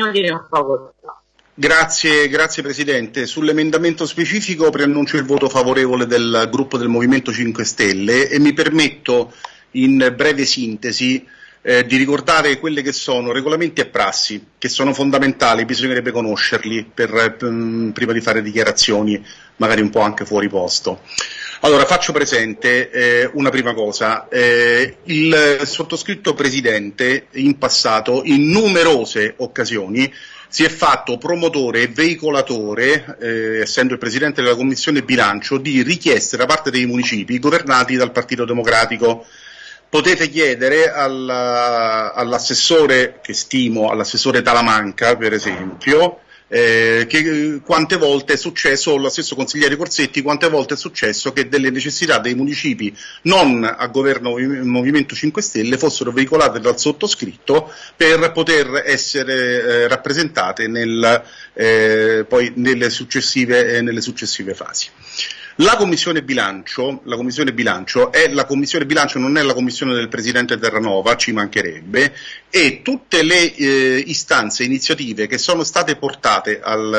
Bagnoli ne ha facoltà. Grazie, grazie Presidente. Sull'emendamento specifico preannuncio il voto favorevole del gruppo del Movimento 5 Stelle e mi permetto in breve sintesi eh, di ricordare quelle che sono regolamenti e prassi, che sono fondamentali, bisognerebbe conoscerli per, per, mm, prima di fare dichiarazioni magari un po' anche fuori posto. Allora, faccio presente eh, una prima cosa. Eh, il sottoscritto Presidente in passato, in numerose occasioni, si è fatto promotore e veicolatore, eh, essendo il Presidente della Commissione Bilancio, di richieste da parte dei municipi governati dal Partito Democratico potete chiedere all'assessore, che stimo, all'assessore Talamanca per esempio, eh, che quante volte è successo, lo stesso consigliere Corsetti, quante volte è successo che delle necessità dei municipi non a governo Movimento 5 Stelle fossero veicolate dal sottoscritto per poter essere eh, rappresentate nel, eh, poi nelle successive, eh, nelle successive fasi. La commissione bilancio, la commissione bilancio è la commissione bilancio, non è la commissione del presidente Terranova, ci mancherebbe, e tutte le eh, istanze, iniziative che sono state portate al,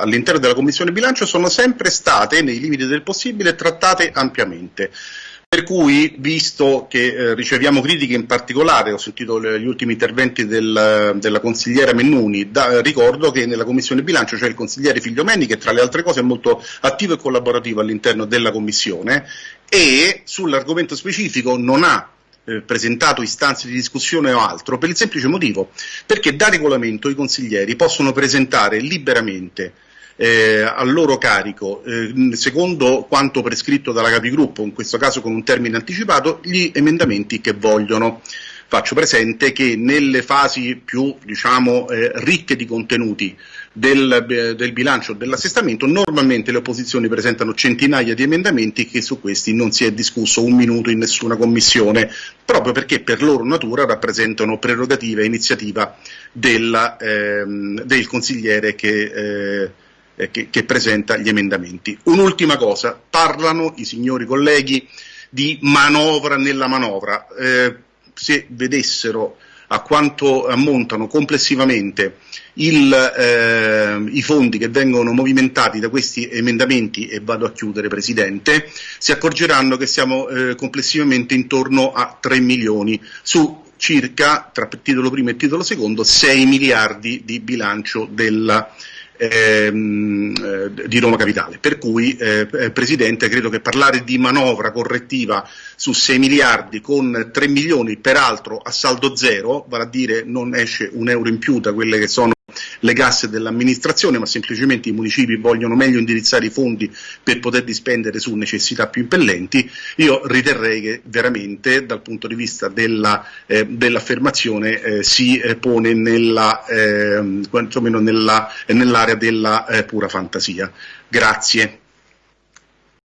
all'interno della commissione bilancio sono sempre state, nei limiti del possibile, trattate ampiamente. Per cui, visto che eh, riceviamo critiche in particolare, ho sentito le, gli ultimi interventi del, della consigliera Mennuni, da, ricordo che nella Commissione Bilancio c'è il consigliere Figliomeni che tra le altre cose è molto attivo e collaborativo all'interno della Commissione e sull'argomento specifico non ha eh, presentato istanze di discussione o altro per il semplice motivo perché da regolamento i consiglieri possono presentare liberamente eh, a loro carico, eh, secondo quanto prescritto dalla Capigruppo, in questo caso con un termine anticipato, gli emendamenti che vogliono. Faccio presente che nelle fasi più diciamo, eh, ricche di contenuti del, eh, del bilancio dell'assestamento, normalmente le opposizioni presentano centinaia di emendamenti che su questi non si è discusso un minuto in nessuna commissione, proprio perché per loro natura rappresentano prerogativa e iniziativa della, ehm, del consigliere che eh, eh, che, che presenta gli emendamenti. Un'ultima cosa, parlano i signori colleghi di manovra nella manovra. Eh, se vedessero a quanto ammontano complessivamente il, eh, i fondi che vengono movimentati da questi emendamenti, e vado a chiudere Presidente, si accorgeranno che siamo eh, complessivamente intorno a 3 milioni su circa, tra titolo primo e titolo secondo, 6 miliardi di bilancio della ehm, eh, di Roma Capitale. Per cui, eh, eh, Presidente, credo che parlare di manovra correttiva su 6 miliardi con 3 milioni, peraltro a saldo zero, vale a dire non esce un euro in più da quelle che sono le casse dell'amministrazione, ma semplicemente i municipi vogliono meglio indirizzare i fondi per poterli spendere su necessità più impellenti, io riterrei che veramente dal punto di vista della, eh, dell'affermazione eh, si eh, pone nella, ehm, quantomeno nella, nell'area della eh, pura fantasia. Grazie.